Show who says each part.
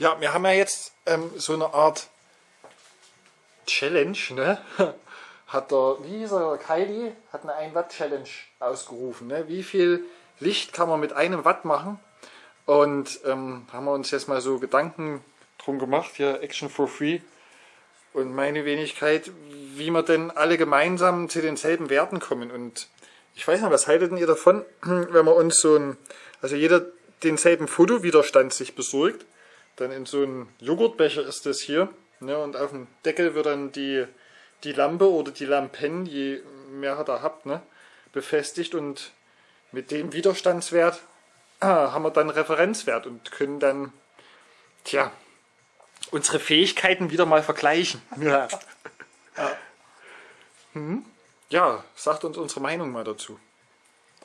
Speaker 1: Ja, wir haben ja jetzt ähm, so eine Art Challenge, ne? Hat der, wie hieß er, Kylie, hat eine 1 Watt Challenge ausgerufen, ne? Wie viel Licht kann man mit einem Watt machen? Und ähm, haben wir uns jetzt mal so Gedanken drum gemacht, hier Action for Free. Und meine Wenigkeit, wie wir denn alle gemeinsam zu denselben Werten kommen. Und ich weiß nicht, was haltet ihr davon, wenn wir uns so ein, also jeder denselben Fotowiderstand sich besorgt dann in so einem Joghurtbecher ist das hier. Ne, und auf dem Deckel wird dann die, die Lampe oder die Lampen, je mehr ihr da habt, ne, befestigt. Und mit dem Widerstandswert ah, haben wir dann Referenzwert und können dann, tja, unsere Fähigkeiten wieder mal vergleichen. Ja. ja. Hm? ja, sagt uns unsere Meinung mal dazu.